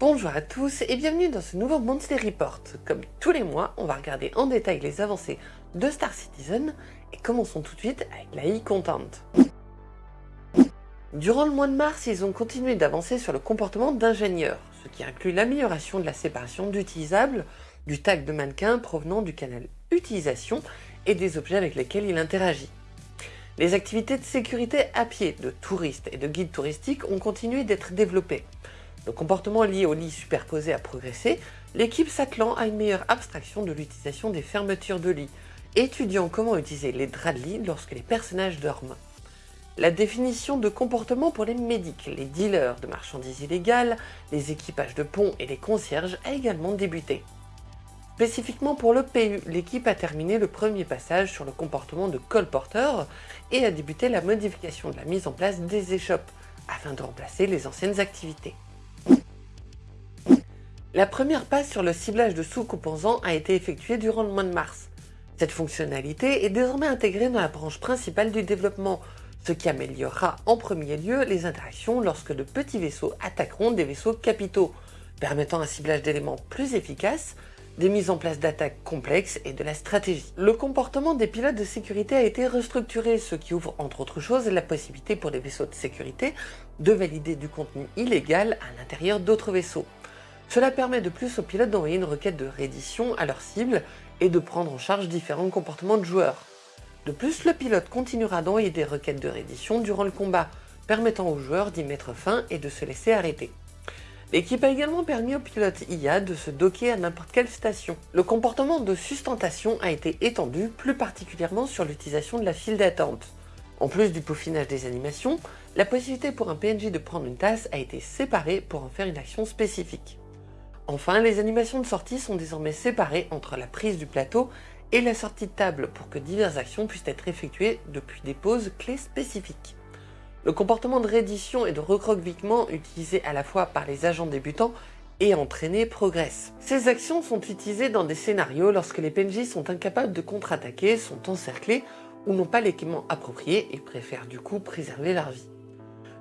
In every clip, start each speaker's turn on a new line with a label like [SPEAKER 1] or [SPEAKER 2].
[SPEAKER 1] Bonjour à tous et bienvenue dans ce nouveau Monthly Report. Comme tous les mois, on va regarder en détail les avancées de Star Citizen et commençons tout de suite avec la e-content. Durant le mois de mars, ils ont continué d'avancer sur le comportement d'ingénieurs, ce qui inclut l'amélioration de la séparation d'utilisables, du tag de mannequin provenant du canal utilisation et des objets avec lesquels il interagit. Les activités de sécurité à pied de touristes et de guides touristiques ont continué d'être développées. Le comportement lié au lit superposé a progressé, l'équipe s'attelant à une meilleure abstraction de l'utilisation des fermetures de lit, étudiant comment utiliser les draps de lit lorsque les personnages dorment. La définition de comportement pour les médics, les dealers de marchandises illégales, les équipages de pont et les concierges a également débuté. Spécifiquement pour le PU, l'équipe a terminé le premier passage sur le comportement de colporteur et a débuté la modification de la mise en place des échoppes afin de remplacer les anciennes activités. La première passe sur le ciblage de sous-composants a été effectuée durant le mois de mars. Cette fonctionnalité est désormais intégrée dans la branche principale du développement, ce qui améliorera en premier lieu les interactions lorsque de petits vaisseaux attaqueront des vaisseaux capitaux, permettant un ciblage d'éléments plus efficace, des mises en place d'attaques complexes et de la stratégie. Le comportement des pilotes de sécurité a été restructuré, ce qui ouvre entre autres choses la possibilité pour les vaisseaux de sécurité de valider du contenu illégal à l'intérieur d'autres vaisseaux. Cela permet de plus aux pilotes d'envoyer une requête de reddition à leur cible et de prendre en charge différents comportements de joueurs. De plus, le pilote continuera d'envoyer des requêtes de reddition durant le combat, permettant aux joueurs d'y mettre fin et de se laisser arrêter. L'équipe a également permis aux pilotes IA de se docker à n'importe quelle station. Le comportement de sustentation a été étendu, plus particulièrement sur l'utilisation de la file d'attente. En plus du peaufinage des animations, la possibilité pour un PNJ de prendre une tasse a été séparée pour en faire une action spécifique. Enfin, les animations de sortie sont désormais séparées entre la prise du plateau et la sortie de table pour que diverses actions puissent être effectuées depuis des poses clés spécifiques. Le comportement de reddition et de recroquevillement utilisé à la fois par les agents débutants et entraînés progresse. Ces actions sont utilisées dans des scénarios lorsque les PNJ sont incapables de contre-attaquer, sont encerclés ou n'ont pas l'équipement approprié et préfèrent du coup préserver leur vie.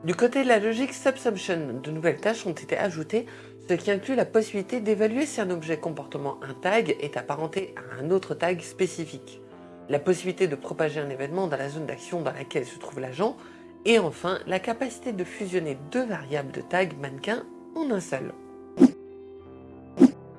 [SPEAKER 1] Du côté de la logique Subsumption, de nouvelles tâches ont été ajoutées, ce qui inclut la possibilité d'évaluer si un objet comportement un tag est apparenté à un autre tag spécifique, la possibilité de propager un événement dans la zone d'action dans laquelle se trouve l'agent, et enfin la capacité de fusionner deux variables de tag mannequin en un seul.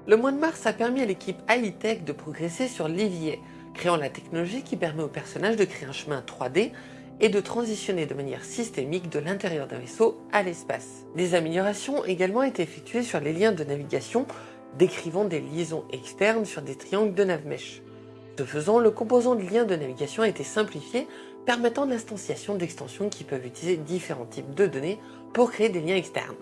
[SPEAKER 1] Le mois de mars a permis à l'équipe Hightech de progresser sur l'évier, créant la technologie qui permet au personnage de créer un chemin 3D et de transitionner de manière systémique de l'intérieur d'un vaisseau à l'espace. Des améliorations ont également été effectuées sur les liens de navigation décrivant des liaisons externes sur des triangles de navmesh. Ce faisant, le composant de lien de navigation a été simplifié, permettant l'instanciation d'extensions qui peuvent utiliser différents types de données pour créer des liens externes.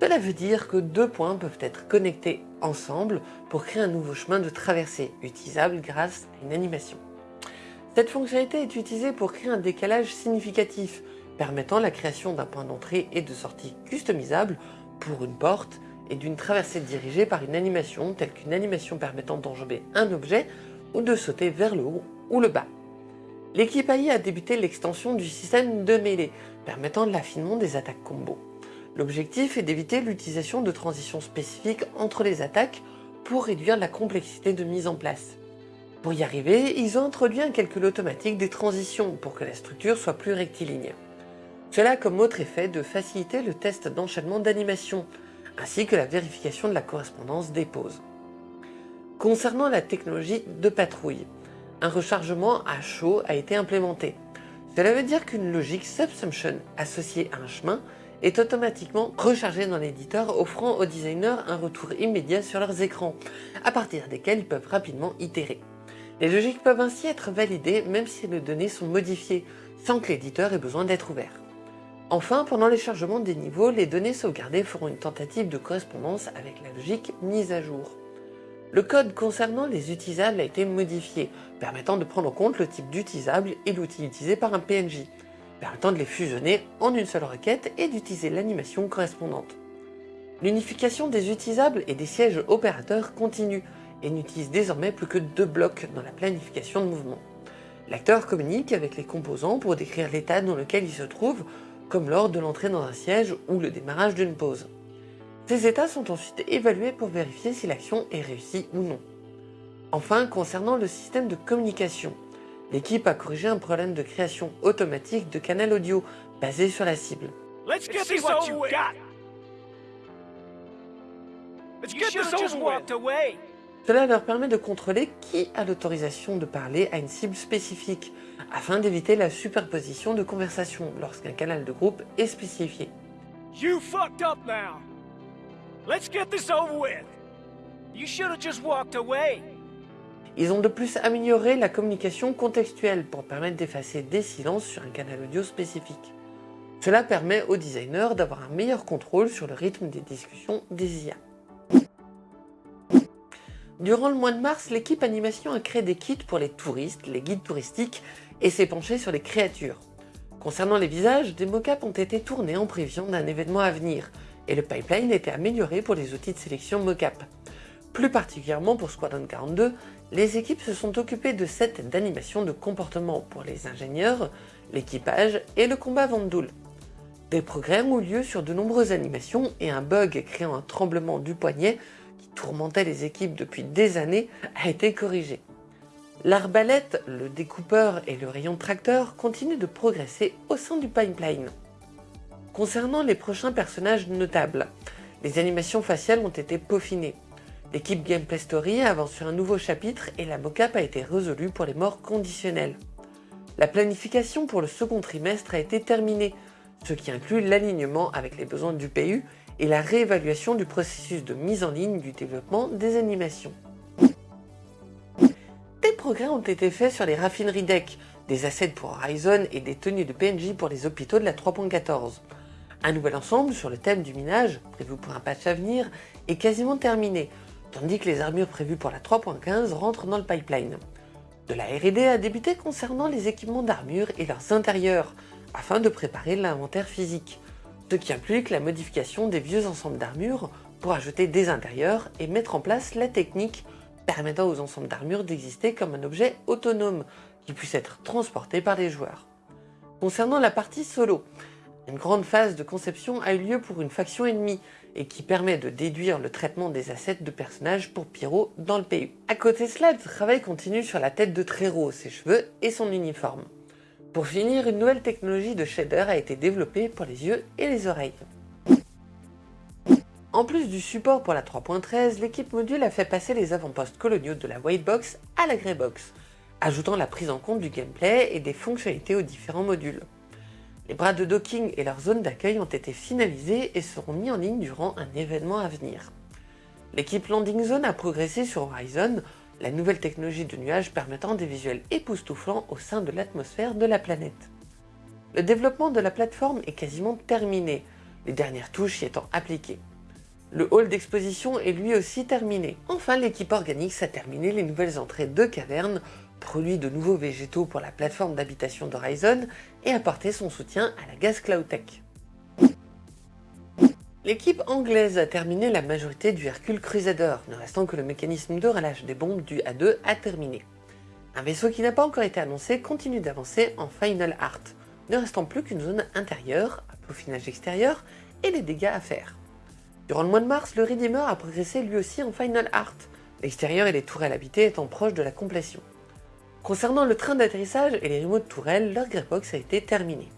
[SPEAKER 1] Cela veut dire que deux points peuvent être connectés ensemble pour créer un nouveau chemin de traversée utilisable grâce à une animation. Cette fonctionnalité est utilisée pour créer un décalage significatif, permettant la création d'un point d'entrée et de sortie customisable pour une porte et d'une traversée dirigée par une animation telle qu'une animation permettant d'enjamber un objet ou de sauter vers le haut ou le bas. L'équipe AI a débuté l'extension du système de mêlée, permettant l'affinement des attaques combo. L'objectif est d'éviter l'utilisation de transitions spécifiques entre les attaques pour réduire la complexité de mise en place. Pour y arriver, ils ont introduit un calcul automatique des transitions pour que la structure soit plus rectiligne. Cela a comme autre effet de faciliter le test d'enchaînement d'animation, ainsi que la vérification de la correspondance des poses. Concernant la technologie de patrouille, un rechargement à chaud a été implémenté. Cela veut dire qu'une logique subsumption associée à un chemin est automatiquement rechargée dans l'éditeur offrant aux designers un retour immédiat sur leurs écrans, à partir desquels ils peuvent rapidement itérer. Les logiques peuvent ainsi être validées même si les données sont modifiées, sans que l'éditeur ait besoin d'être ouvert. Enfin, pendant les chargements des niveaux, les données sauvegardées feront une tentative de correspondance avec la logique mise à jour. Le code concernant les utilisables a été modifié, permettant de prendre en compte le type d'utilisable et l'outil utilisé par un PNJ, permettant de les fusionner en une seule requête et d'utiliser l'animation correspondante. L'unification des utilisables et des sièges opérateurs continue, et n'utilise désormais plus que deux blocs dans la planification de mouvement. L'acteur communique avec les composants pour décrire l'état dans lequel il se trouve, comme lors de l'entrée dans un siège ou le démarrage d'une pause. Ces états sont ensuite évalués pour vérifier si l'action est réussie ou non. Enfin, concernant le système de communication, l'équipe a corrigé un problème de création automatique de canal audio basé sur la cible. Cela leur permet de contrôler qui a l'autorisation de parler à une cible spécifique, afin d'éviter la superposition de conversations lorsqu'un canal de groupe est spécifié. You fucked up now. Let's get this over with. You should have just walked away. Ils ont de plus amélioré la communication contextuelle pour permettre d'effacer des silences sur un canal audio spécifique. Cela permet aux designers d'avoir un meilleur contrôle sur le rythme des discussions des IA. Durant le mois de mars, l'équipe animation a créé des kits pour les touristes, les guides touristiques, et s'est penchée sur les créatures. Concernant les visages, des mockups ont été tournés en prévision d'un événement à venir, et le pipeline était amélioré pour les outils de sélection mocap. Plus particulièrement pour Squadron 42, les équipes se sont occupées de sets d'animation de comportement pour les ingénieurs, l'équipage et le combat Vandoul. Des progrès ont eu lieu sur de nombreuses animations et un bug créant un tremblement du poignet tourmentait les équipes depuis des années a été corrigé. L'arbalète, le découpeur et le rayon tracteur continuent de progresser au sein du pipeline. Concernant les prochains personnages notables, les animations faciales ont été peaufinées. L'équipe Gameplay Story avance sur un nouveau chapitre et la mocap a été résolue pour les morts conditionnelles. La planification pour le second trimestre a été terminée, ce qui inclut l'alignement avec les besoins du PU et la réévaluation du processus de mise en ligne du développement des animations. Des progrès ont été faits sur les raffineries deck, des assets pour Horizon et des tenues de PNJ pour les hôpitaux de la 3.14. Un nouvel ensemble sur le thème du minage, prévu pour un patch à venir, est quasiment terminé, tandis que les armures prévues pour la 3.15 rentrent dans le pipeline. De la R&D a débuté concernant les équipements d'armure et leurs intérieurs, afin de préparer l'inventaire physique, ce qui implique la modification des vieux ensembles d'armure pour ajouter des intérieurs et mettre en place la technique permettant aux ensembles d'armure d'exister comme un objet autonome qui puisse être transporté par les joueurs. Concernant la partie solo, une grande phase de conception a eu lieu pour une faction ennemie et qui permet de déduire le traitement des assets de personnages pour Pyro dans le PU. À côté de cela, le travail continue sur la tête de Trero, ses cheveux et son uniforme. Pour finir, une nouvelle technologie de shader a été développée pour les yeux et les oreilles. En plus du support pour la 3.13, l'équipe module a fait passer les avant-postes coloniaux de la White Box à la Grey Box, ajoutant la prise en compte du gameplay et des fonctionnalités aux différents modules. Les bras de docking et leur zone d'accueil ont été finalisés et seront mis en ligne durant un événement à venir. L'équipe Landing Zone a progressé sur Horizon, la nouvelle technologie de nuage permettant des visuels époustouflants au sein de l'atmosphère de la planète. Le développement de la plateforme est quasiment terminé, les dernières touches y étant appliquées. Le hall d'exposition est lui aussi terminé. Enfin, l'équipe organique a terminé les nouvelles entrées de cavernes produit de nouveaux végétaux pour la plateforme d'habitation d'Horizon et apporté son soutien à la Gas Cloud Tech. L'équipe anglaise a terminé la majorité du Hercule Crusader, ne restant que le mécanisme de relâche des bombes du A2 à terminer. Un vaisseau qui n'a pas encore été annoncé continue d'avancer en Final Art, ne restant plus qu'une zone intérieure, un peaufinage extérieur et des dégâts à faire. Durant le mois de mars, le Redeemer a progressé lui aussi en Final Art, l'extérieur et les tourelles habitées étant proches de la complétion. Concernant le train d'atterrissage et les remotes tourelles, leur greybox a été terminée.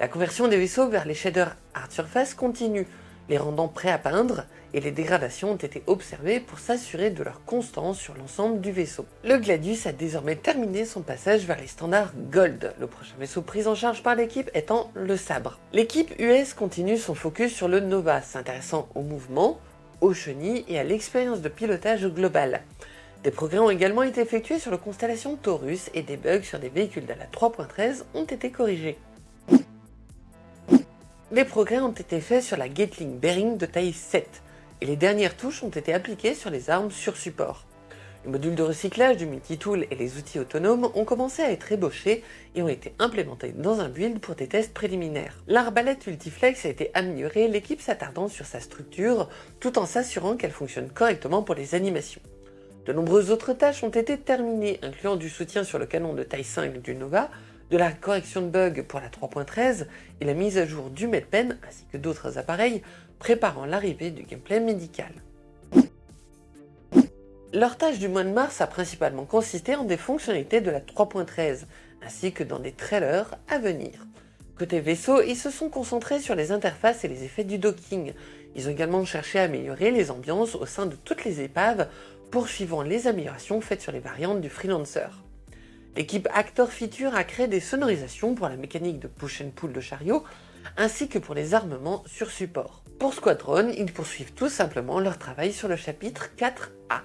[SPEAKER 1] La conversion des vaisseaux vers les shaders Art Surface continue, les rendant prêts à peindre, et les dégradations ont été observées pour s'assurer de leur constance sur l'ensemble du vaisseau. Le Gladius a désormais terminé son passage vers les standards Gold, le prochain vaisseau pris en charge par l'équipe étant le Sabre. L'équipe US continue son focus sur le Nova, s'intéressant au mouvement, aux chenilles et à l'expérience de pilotage global. Des progrès ont également été effectués sur la constellation Taurus et des bugs sur des véhicules de la 3.13 ont été corrigés. Des progrès ont été faits sur la Gatling Bearing de taille 7 et les dernières touches ont été appliquées sur les armes sur support. Les modules de recyclage du multi-tool et les outils autonomes ont commencé à être ébauchés et ont été implémentés dans un build pour des tests préliminaires. L'arbalète Ultiflex a été améliorée, l'équipe s'attardant sur sa structure tout en s'assurant qu'elle fonctionne correctement pour les animations. De nombreuses autres tâches ont été terminées, incluant du soutien sur le canon de taille 5 du Nova, de la correction de bugs pour la 3.13 et la mise à jour du MedPen ainsi que d'autres appareils préparant l'arrivée du gameplay médical. Leur tâche du mois de mars a principalement consisté en des fonctionnalités de la 3.13, ainsi que dans des trailers à venir. Côté vaisseau, ils se sont concentrés sur les interfaces et les effets du docking. Ils ont également cherché à améliorer les ambiances au sein de toutes les épaves, poursuivant les améliorations faites sur les variantes du Freelancer. L'équipe Actor Feature a créé des sonorisations pour la mécanique de push and pull de chariot, ainsi que pour les armements sur support. Pour Squadron, ils poursuivent tout simplement leur travail sur le chapitre 4A.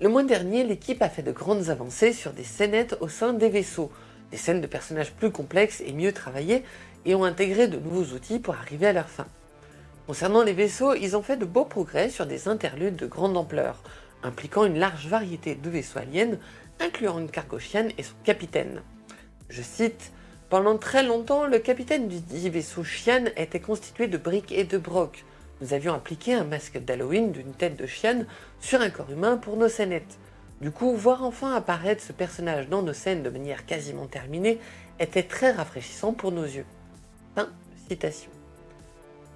[SPEAKER 1] Le mois dernier, l'équipe a fait de grandes avancées sur des scénettes au sein des vaisseaux, des scènes de personnages plus complexes et mieux travaillées, et ont intégré de nouveaux outils pour arriver à leur fin. Concernant les vaisseaux, ils ont fait de beaux progrès sur des interludes de grande ampleur, impliquant une large variété de vaisseaux aliens, incluant une cargochienne et son capitaine. Je cite Pendant très longtemps, le capitaine du dit vaisseau chienne était constitué de briques et de brocs. Nous avions appliqué un masque d'Halloween d'une tête de chienne sur un corps humain pour nos scénettes. Du coup, voir enfin apparaître ce personnage dans nos scènes de manière quasiment terminée était très rafraîchissant pour nos yeux. Fin citation.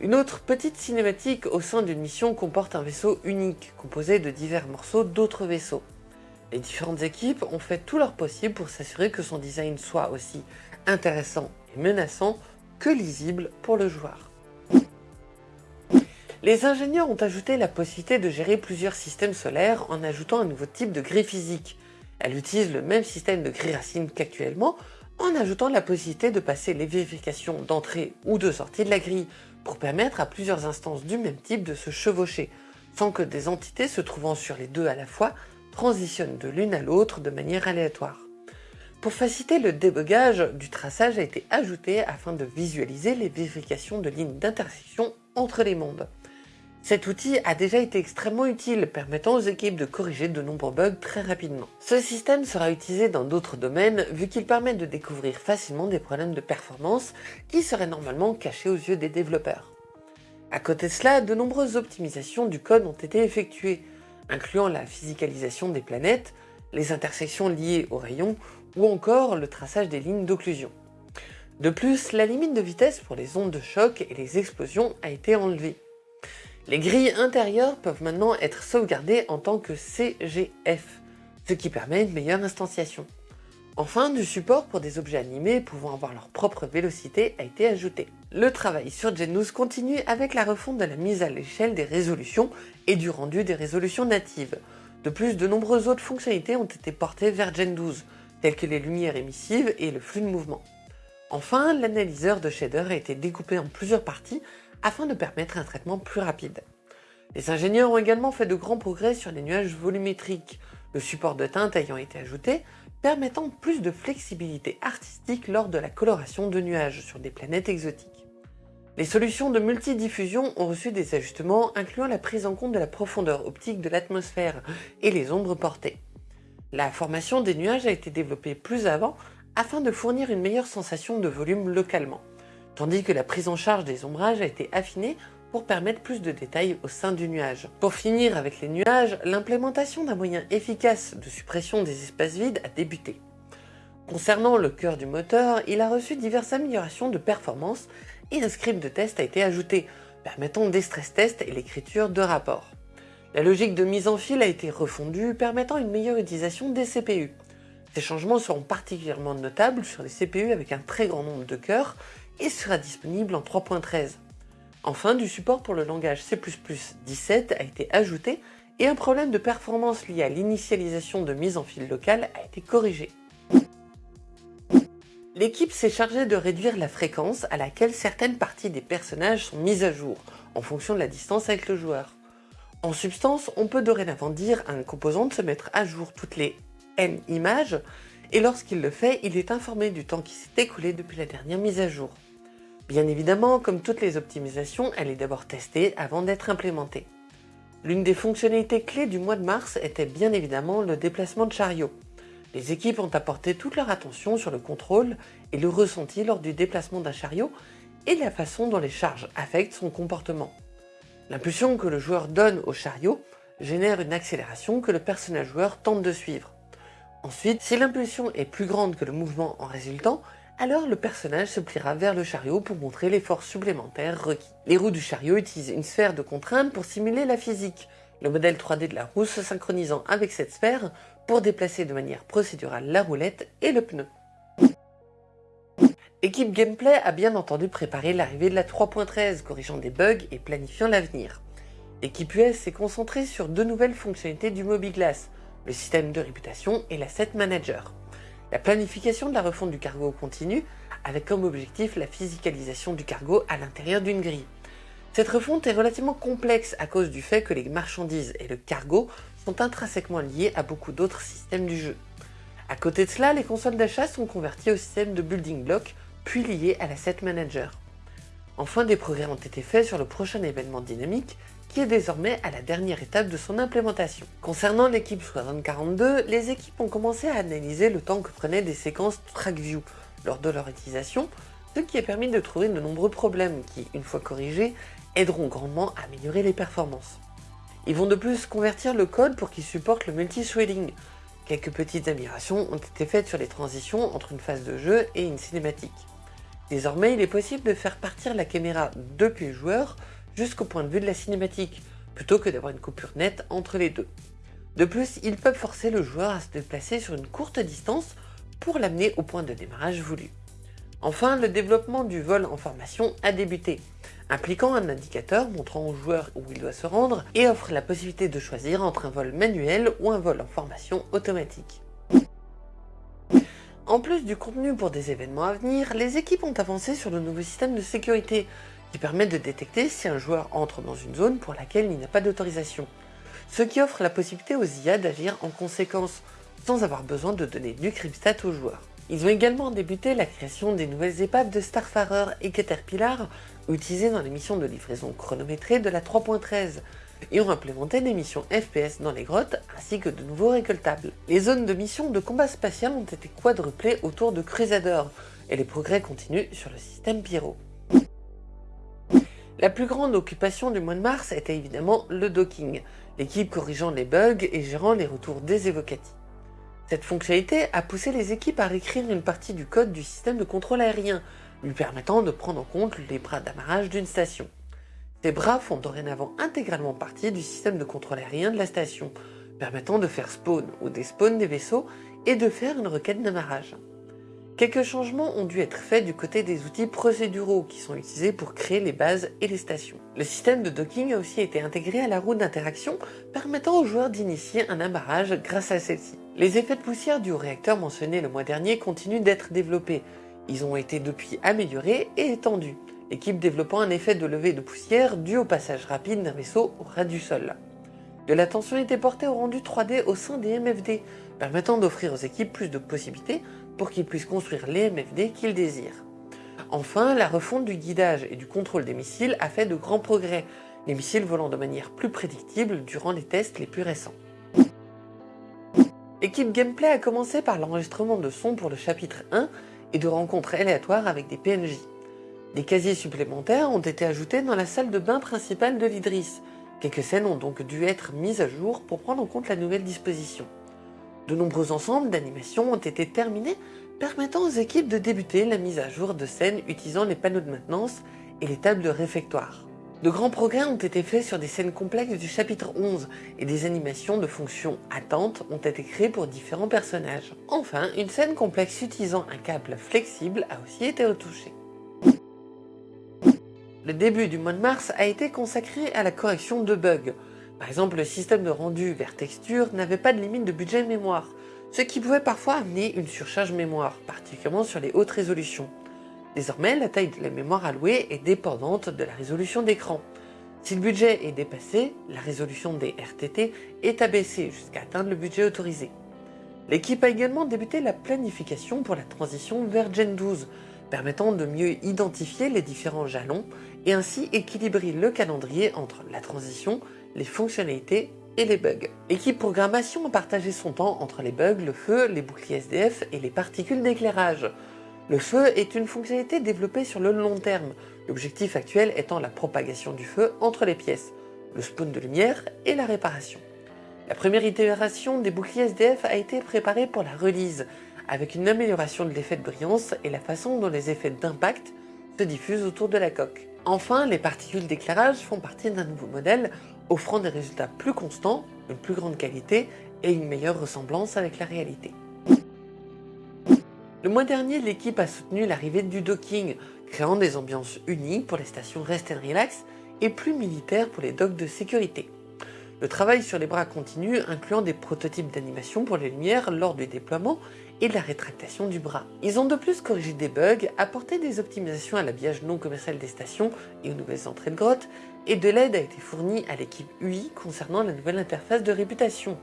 [SPEAKER 1] Une autre petite cinématique au sein d'une mission comporte un vaisseau unique, composé de divers morceaux d'autres vaisseaux. Les différentes équipes ont fait tout leur possible pour s'assurer que son design soit aussi intéressant et menaçant que lisible pour le joueur. Les ingénieurs ont ajouté la possibilité de gérer plusieurs systèmes solaires en ajoutant un nouveau type de grille physique. Elle utilise le même système de grille racine qu'actuellement, en ajoutant la possibilité de passer les vérifications d'entrée ou de sortie de la grille, pour permettre à plusieurs instances du même type de se chevaucher, sans que des entités se trouvant sur les deux à la fois transitionnent de l'une à l'autre de manière aléatoire. Pour faciliter le débogage, du traçage a été ajouté afin de visualiser les vérifications de lignes d'intersection entre les mondes. Cet outil a déjà été extrêmement utile, permettant aux équipes de corriger de nombreux bugs très rapidement. Ce système sera utilisé dans d'autres domaines, vu qu'il permet de découvrir facilement des problèmes de performance qui seraient normalement cachés aux yeux des développeurs. À côté de cela, de nombreuses optimisations du code ont été effectuées, incluant la physicalisation des planètes, les intersections liées aux rayons, ou encore le traçage des lignes d'occlusion. De plus, la limite de vitesse pour les ondes de choc et les explosions a été enlevée. Les grilles intérieures peuvent maintenant être sauvegardées en tant que CGF, ce qui permet une meilleure instantiation. Enfin, du support pour des objets animés pouvant avoir leur propre vélocité a été ajouté. Le travail sur Gen 12 continue avec la refonte de la mise à l'échelle des résolutions et du rendu des résolutions natives. De plus, de nombreuses autres fonctionnalités ont été portées vers Gen 12, telles que les lumières émissives et le flux de mouvement. Enfin, l'analyseur de shader a été découpé en plusieurs parties afin de permettre un traitement plus rapide. Les ingénieurs ont également fait de grands progrès sur les nuages volumétriques, le support de teinte ayant été ajouté, permettant plus de flexibilité artistique lors de la coloration de nuages sur des planètes exotiques. Les solutions de multidiffusion ont reçu des ajustements incluant la prise en compte de la profondeur optique de l'atmosphère et les ombres portées. La formation des nuages a été développée plus avant afin de fournir une meilleure sensation de volume localement tandis que la prise en charge des ombrages a été affinée pour permettre plus de détails au sein du nuage. Pour finir avec les nuages, l'implémentation d'un moyen efficace de suppression des espaces vides a débuté. Concernant le cœur du moteur, il a reçu diverses améliorations de performance et un script de test a été ajouté, permettant des stress tests et l'écriture de rapports. La logique de mise en fil a été refondue, permettant une meilleure utilisation des CPU. Ces changements seront particulièrement notables sur les CPU avec un très grand nombre de cœurs et sera disponible en 3.13. Enfin, du support pour le langage C++ 17 a été ajouté et un problème de performance lié à l'initialisation de mise en fil locale a été corrigé. L'équipe s'est chargée de réduire la fréquence à laquelle certaines parties des personnages sont mises à jour, en fonction de la distance avec le joueur. En substance, on peut dorénavant dire à un composant de se mettre à jour toutes les n images, et lorsqu'il le fait, il est informé du temps qui s'est écoulé depuis la dernière mise à jour. Bien évidemment, comme toutes les optimisations, elle est d'abord testée avant d'être implémentée. L'une des fonctionnalités clés du mois de mars était bien évidemment le déplacement de chariot. Les équipes ont apporté toute leur attention sur le contrôle et le ressenti lors du déplacement d'un chariot et la façon dont les charges affectent son comportement. L'impulsion que le joueur donne au chariot génère une accélération que le personnage joueur tente de suivre. Ensuite, si l'impulsion est plus grande que le mouvement en résultant, alors le personnage se pliera vers le chariot pour montrer les forces supplémentaires requis. Les roues du chariot utilisent une sphère de contrainte pour simuler la physique, le modèle 3D de la roue se synchronisant avec cette sphère pour déplacer de manière procédurale la roulette et le pneu. Équipe Gameplay a bien entendu préparé l'arrivée de la 3.13, corrigeant des bugs et planifiant l'avenir. L'équipe US s'est concentrée sur deux nouvelles fonctionnalités du Mobiglass, le système de réputation et l'asset manager. La planification de la refonte du cargo continue, avec comme objectif la physicalisation du cargo à l'intérieur d'une grille. Cette refonte est relativement complexe à cause du fait que les marchandises et le cargo sont intrinsèquement liés à beaucoup d'autres systèmes du jeu. À côté de cela, les consoles d'achat sont converties au système de building block, puis liées à l'asset manager. Enfin, des progrès ont été faits sur le prochain événement dynamique, qui est désormais à la dernière étape de son implémentation. Concernant l'équipe 6042, les équipes ont commencé à analyser le temps que prenaient des séquences TrackView lors de leur utilisation, ce qui a permis de trouver de nombreux problèmes qui, une fois corrigés, aideront grandement à améliorer les performances. Ils vont de plus convertir le code pour qu'il supporte le multi-threading. Quelques petites améliorations ont été faites sur les transitions entre une phase de jeu et une cinématique. Désormais, il est possible de faire partir la caméra depuis le joueur jusqu'au point de vue de la cinématique, plutôt que d'avoir une coupure nette entre les deux. De plus, ils peuvent forcer le joueur à se déplacer sur une courte distance pour l'amener au point de démarrage voulu. Enfin, le développement du vol en formation a débuté, impliquant un indicateur montrant au joueur où il doit se rendre et offre la possibilité de choisir entre un vol manuel ou un vol en formation automatique. En plus du contenu pour des événements à venir, les équipes ont avancé sur le nouveau système de sécurité qui permet de détecter si un joueur entre dans une zone pour laquelle il n'a pas d'autorisation, ce qui offre la possibilité aux IA d'agir en conséquence, sans avoir besoin de donner du cryptstat aux joueurs. Ils ont également débuté la création des nouvelles épaves de Starfarer et Caterpillar utilisées dans les missions de livraison chronométrée de la 3.13 et ont implémenté des missions FPS dans les grottes ainsi que de nouveaux récoltables. Les zones de mission de combat spatial ont été quadruplées autour de Crusader et les progrès continuent sur le système Pyro. La plus grande occupation du mois de mars était évidemment le docking, l'équipe corrigeant les bugs et gérant les retours des évocatifs. Cette fonctionnalité a poussé les équipes à réécrire une partie du code du système de contrôle aérien, lui permettant de prendre en compte les bras d'amarrage d'une station. Ces bras font dorénavant intégralement partie du système de contrôle aérien de la station, permettant de faire spawn ou despawn des vaisseaux et de faire une requête d'amarrage. Quelques changements ont dû être faits du côté des outils procéduraux qui sont utilisés pour créer les bases et les stations. Le système de docking a aussi été intégré à la roue d'interaction, permettant aux joueurs d'initier un amarrage grâce à celle-ci. Les effets de poussière au réacteur mentionné le mois dernier continuent d'être développés. Ils ont été depuis améliorés et étendus, l'équipe développant un effet de levée de poussière dû au passage rapide d'un vaisseau au ras du sol. De l'attention était portée au rendu 3D au sein des MFD, permettant d'offrir aux équipes plus de possibilités pour qu'ils puissent construire les MFD qu'ils désirent. Enfin, la refonte du guidage et du contrôle des missiles a fait de grands progrès, les missiles volant de manière plus prédictible durant les tests les plus récents. L'équipe Gameplay a commencé par l'enregistrement de sons pour le chapitre 1 et de rencontres aléatoires avec des PNJ. Des casiers supplémentaires ont été ajoutés dans la salle de bain principale de l'Idris. Quelques scènes ont donc dû être mises à jour pour prendre en compte la nouvelle disposition. De nombreux ensembles d'animations ont été terminés, permettant aux équipes de débuter la mise à jour de scènes utilisant les panneaux de maintenance et les tables de réfectoire. De grands progrès ont été faits sur des scènes complexes du chapitre 11 et des animations de fonctions attentes ont été créées pour différents personnages. Enfin, une scène complexe utilisant un câble flexible a aussi été retouchée. Le début du mois de mars a été consacré à la correction de bugs. Par exemple, le système de rendu vers texture n'avait pas de limite de budget mémoire, ce qui pouvait parfois amener une surcharge mémoire, particulièrement sur les hautes résolutions. Désormais, la taille de la mémoire allouée est dépendante de la résolution d'écran. Si le budget est dépassé, la résolution des RTT est abaissée jusqu'à atteindre le budget autorisé. L'équipe a également débuté la planification pour la transition vers Gen 12, permettant de mieux identifier les différents jalons et ainsi équilibrer le calendrier entre la transition, les fonctionnalités et les bugs. L'équipe programmation a partagé son temps entre les bugs, le feu, les boucliers SDF et les particules d'éclairage. Le feu est une fonctionnalité développée sur le long terme, l'objectif actuel étant la propagation du feu entre les pièces, le spawn de lumière et la réparation. La première itération des boucliers SDF a été préparée pour la release, avec une amélioration de l'effet de brillance et la façon dont les effets d'impact se diffusent autour de la coque. Enfin, les particules d'éclairage font partie d'un nouveau modèle offrant des résultats plus constants, une plus grande qualité et une meilleure ressemblance avec la réalité. Le mois dernier, l'équipe a soutenu l'arrivée du docking, créant des ambiances uniques pour les stations Rest and Relax et plus militaires pour les docks de sécurité. Le travail sur les bras continue, incluant des prototypes d'animation pour les lumières lors du déploiement et de la rétractation du bras. Ils ont de plus corrigé des bugs, apporté des optimisations à l'habillage non commercial des stations et aux nouvelles entrées de grottes, et de l'aide a été fournie à l'équipe UI concernant la nouvelle interface de réputation.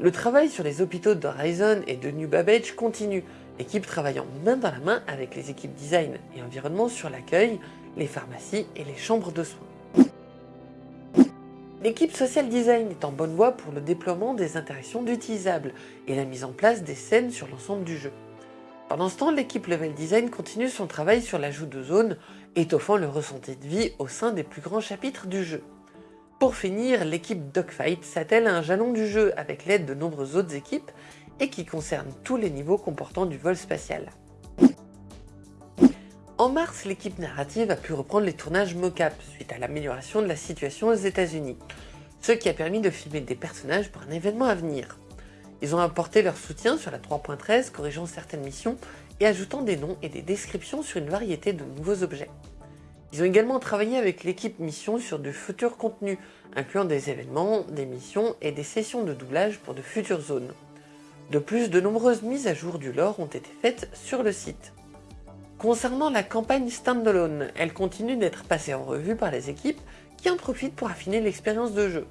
[SPEAKER 1] Le travail sur les hôpitaux d'Horizon et de New Babbage continue, l'équipe travaillant main dans la main avec les équipes design et environnement sur l'accueil, les pharmacies et les chambres de soins. L'équipe Social Design est en bonne voie pour le déploiement des interactions d'utilisables et la mise en place des scènes sur l'ensemble du jeu. Pendant ce temps, l'équipe Level Design continue son travail sur l'ajout de zones, étoffant le ressenti de vie au sein des plus grands chapitres du jeu. Pour finir, l'équipe Dogfight s'attelle à un jalon du jeu avec l'aide de nombreuses autres équipes et qui concerne tous les niveaux comportant du vol spatial. En mars, l'équipe narrative a pu reprendre les tournages mocap suite à l'amélioration de la situation aux États-Unis, ce qui a permis de filmer des personnages pour un événement à venir. Ils ont apporté leur soutien sur la 3.13, corrigeant certaines missions et ajoutant des noms et des descriptions sur une variété de nouveaux objets. Ils ont également travaillé avec l'équipe mission sur de futurs contenus, incluant des événements, des missions et des sessions de doublage pour de futures zones. De plus, de nombreuses mises à jour du lore ont été faites sur le site. Concernant la campagne standalone, elle continue d'être passée en revue par les équipes qui en profitent pour affiner l'expérience de jeu.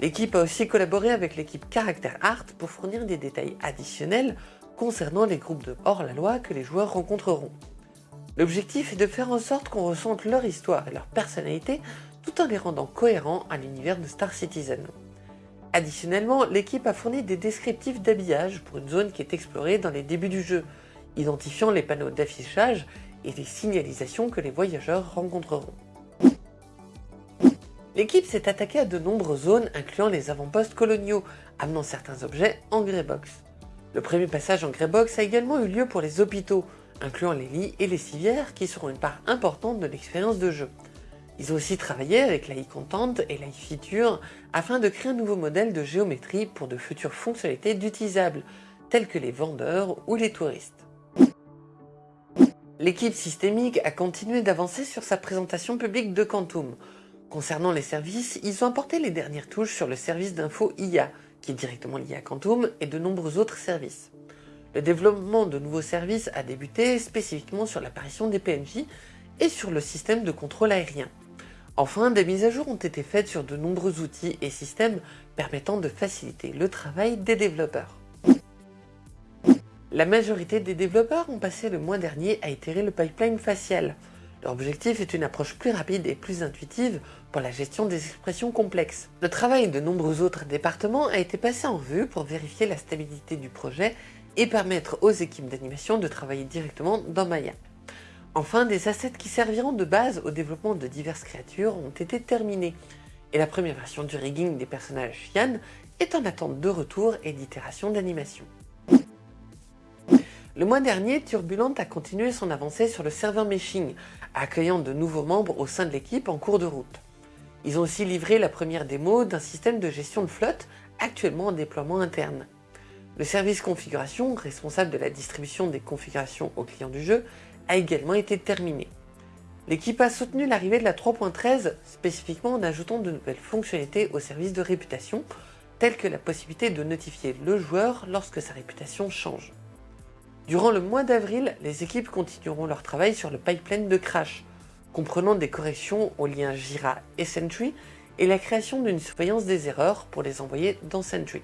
[SPEAKER 1] L'équipe a aussi collaboré avec l'équipe Character Art pour fournir des détails additionnels concernant les groupes de hors-la-loi que les joueurs rencontreront. L'objectif est de faire en sorte qu'on ressente leur histoire et leur personnalité tout en les rendant cohérents à l'univers de Star Citizen. Additionnellement, l'équipe a fourni des descriptifs d'habillage pour une zone qui est explorée dans les débuts du jeu, identifiant les panneaux d'affichage et les signalisations que les voyageurs rencontreront. L'équipe s'est attaquée à de nombreuses zones incluant les avant-postes coloniaux, amenant certains objets en Greybox. Le premier passage en Greybox a également eu lieu pour les hôpitaux, incluant les lits et les civières qui seront une part importante de l'expérience de jeu. Ils ont aussi travaillé avec la content et la feature afin de créer un nouveau modèle de géométrie pour de futures fonctionnalités d'utilisables, telles que les vendeurs ou les touristes. L'équipe systémique a continué d'avancer sur sa présentation publique de Quantum. Concernant les services, ils ont apporté les dernières touches sur le service d'info IA, qui est directement lié à Quantum, et de nombreux autres services. Le développement de nouveaux services a débuté spécifiquement sur l'apparition des PNJ et sur le système de contrôle aérien. Enfin, des mises à jour ont été faites sur de nombreux outils et systèmes permettant de faciliter le travail des développeurs. La majorité des développeurs ont passé le mois dernier à itérer le pipeline facial. Leur objectif est une approche plus rapide et plus intuitive pour la gestion des expressions complexes. Le travail de nombreux autres départements a été passé en vue pour vérifier la stabilité du projet et permettre aux équipes d'animation de travailler directement dans Maya. Enfin, des assets qui serviront de base au développement de diverses créatures ont été terminés, et la première version du rigging des personnages Yann est en attente de retour et d'itération d'animation. Le mois dernier, Turbulent a continué son avancée sur le serveur meshing, accueillant de nouveaux membres au sein de l'équipe en cours de route. Ils ont aussi livré la première démo d'un système de gestion de flotte actuellement en déploiement interne. Le service configuration, responsable de la distribution des configurations aux clients du jeu, a également été terminé. L'équipe a soutenu l'arrivée de la 3.13, spécifiquement en ajoutant de nouvelles fonctionnalités au service de réputation, telles que la possibilité de notifier le joueur lorsque sa réputation change. Durant le mois d'avril, les équipes continueront leur travail sur le pipeline de crash, comprenant des corrections aux liens Jira et Sentry et la création d'une surveillance des erreurs pour les envoyer dans Sentry.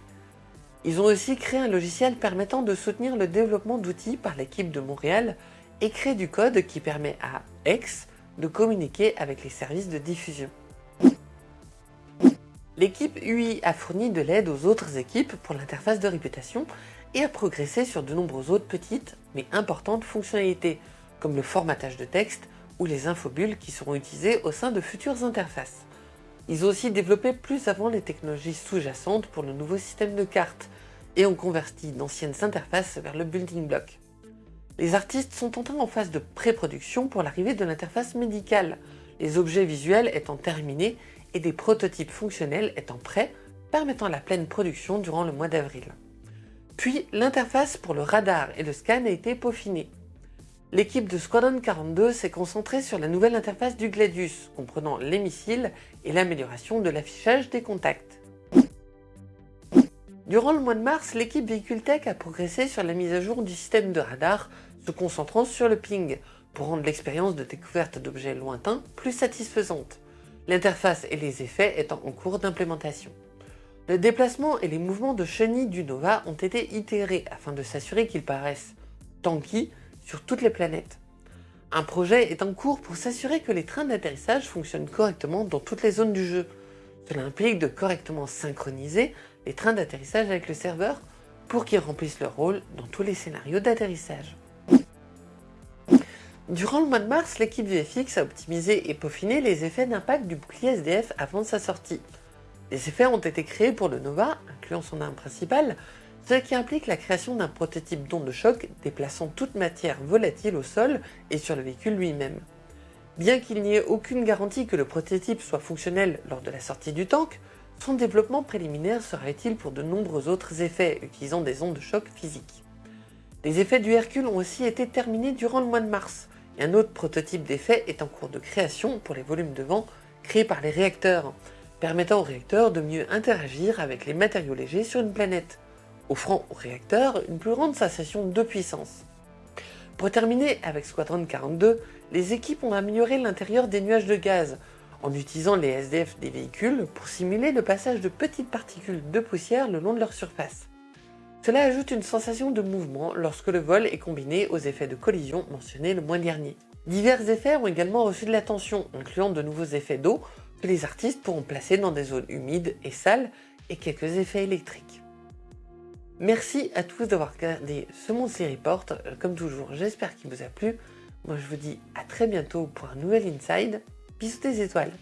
[SPEAKER 1] Ils ont aussi créé un logiciel permettant de soutenir le développement d'outils par l'équipe de Montréal et créé du code qui permet à X de communiquer avec les services de diffusion. L'équipe UI a fourni de l'aide aux autres équipes pour l'interface de réputation et a progressé sur de nombreuses autres petites mais importantes fonctionnalités, comme le formatage de texte ou les infobulles qui seront utilisées au sein de futures interfaces. Ils ont aussi développé plus avant les technologies sous-jacentes pour le nouveau système de cartes, et ont converti d'anciennes interfaces vers le building block. Les artistes sont entrés en phase de pré-production pour l'arrivée de l'interface médicale, les objets visuels étant terminés et des prototypes fonctionnels étant prêts, permettant la pleine production durant le mois d'avril. Puis, l'interface pour le radar et le scan a été peaufinée. L'équipe de Squadron 42 s'est concentrée sur la nouvelle interface du Gladius, comprenant les missiles et l'amélioration de l'affichage des contacts. Durant le mois de mars, l'équipe Véhicule Tech a progressé sur la mise à jour du système de radar, se concentrant sur le ping, pour rendre l'expérience de découverte d'objets lointains plus satisfaisante, l'interface et les effets étant en cours d'implémentation. Le déplacement et les mouvements de chenilles du Nova ont été itérés afin de s'assurer qu'ils paraissent tanky sur toutes les planètes. Un projet est en cours pour s'assurer que les trains d'atterrissage fonctionnent correctement dans toutes les zones du jeu. Cela implique de correctement synchroniser les trains d'atterrissage avec le serveur pour qu'ils remplissent leur rôle dans tous les scénarios d'atterrissage. Durant le mois de mars, l'équipe VFX a optimisé et peaufiné les effets d'impact du bouclier SDF avant sa sortie. Les effets ont été créés pour le Nova, incluant son arme principale, ce qui implique la création d'un prototype d'onde de choc déplaçant toute matière volatile au sol et sur le véhicule lui-même. Bien qu'il n'y ait aucune garantie que le prototype soit fonctionnel lors de la sortie du tank, son développement préliminaire sera utile pour de nombreux autres effets utilisant des ondes de choc physiques. Les effets du Hercule ont aussi été terminés durant le mois de mars, et un autre prototype d'effet est en cours de création pour les volumes de vent créés par les réacteurs, permettant aux réacteurs de mieux interagir avec les matériaux légers sur une planète, offrant aux réacteurs une plus grande sensation de puissance. Pour terminer avec Squadron 42, les équipes ont amélioré l'intérieur des nuages de gaz, en utilisant les SDF des véhicules pour simuler le passage de petites particules de poussière le long de leur surface. Cela ajoute une sensation de mouvement lorsque le vol est combiné aux effets de collision mentionnés le mois dernier. Divers effets ont également reçu de l'attention, incluant de nouveaux effets d'eau les artistes pourront placer dans des zones humides et sales et quelques effets électriques. Merci à tous d'avoir regardé ce Monthly Report. Euh, comme toujours, j'espère qu'il vous a plu. Moi, je vous dis à très bientôt pour un nouvel Inside. Bisous des étoiles